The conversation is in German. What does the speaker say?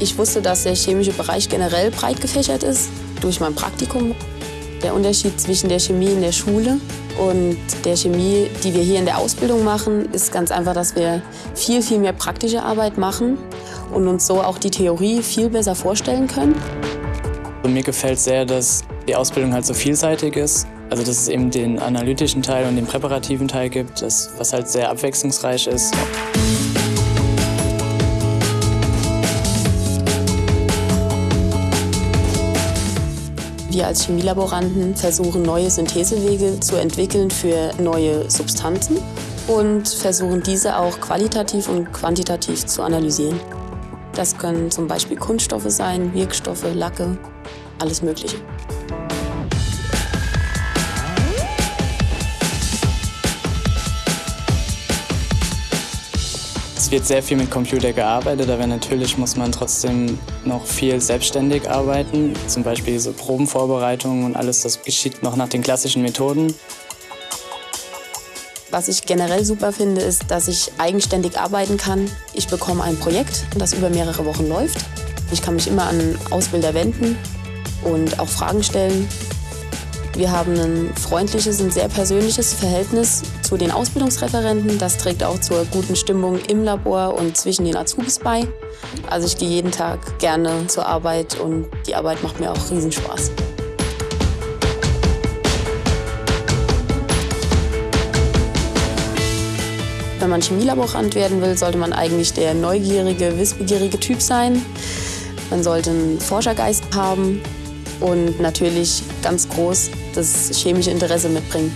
Ich wusste, dass der chemische Bereich generell breit gefächert ist durch mein Praktikum. Der Unterschied zwischen der Chemie in der Schule und der Chemie, die wir hier in der Ausbildung machen, ist ganz einfach, dass wir viel, viel mehr praktische Arbeit machen und uns so auch die Theorie viel besser vorstellen können. Mir gefällt sehr, dass die Ausbildung halt so vielseitig ist. Also dass es eben den analytischen Teil und den präparativen Teil gibt, das, was halt sehr abwechslungsreich ist. Wir als Chemielaboranten versuchen neue Synthesewege zu entwickeln für neue Substanzen und versuchen diese auch qualitativ und quantitativ zu analysieren. Das können zum Beispiel Kunststoffe sein, Wirkstoffe, Lacke, alles Mögliche. Es wird sehr viel mit Computer gearbeitet, aber natürlich muss man trotzdem noch viel selbstständig arbeiten. Zum Beispiel so Probenvorbereitungen und alles, das geschieht noch nach den klassischen Methoden. Was ich generell super finde, ist, dass ich eigenständig arbeiten kann. Ich bekomme ein Projekt, das über mehrere Wochen läuft. Ich kann mich immer an Ausbilder wenden und auch Fragen stellen. Wir haben ein freundliches und sehr persönliches Verhältnis zu den Ausbildungsreferenten. Das trägt auch zur guten Stimmung im Labor und zwischen den Azubis bei. Also ich gehe jeden Tag gerne zur Arbeit und die Arbeit macht mir auch Riesenspaß. Wenn man Chemielaborant werden will, sollte man eigentlich der neugierige, wissbegierige Typ sein. Man sollte einen Forschergeist haben und natürlich ganz groß das chemische Interesse mitbringen.